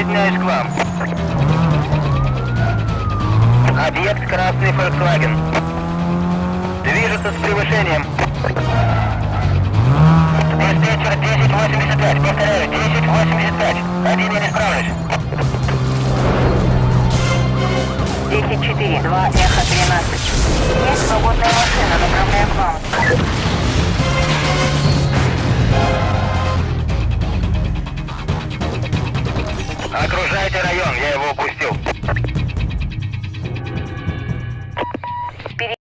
присоединяюсь к вам. Объект красный Volkswagen. Движется с превышением. Диспетчер 1085, повторяю, 1085. Один не справлюсь. 10-4, 2, эхо 13. Окружайте район, я его упустил.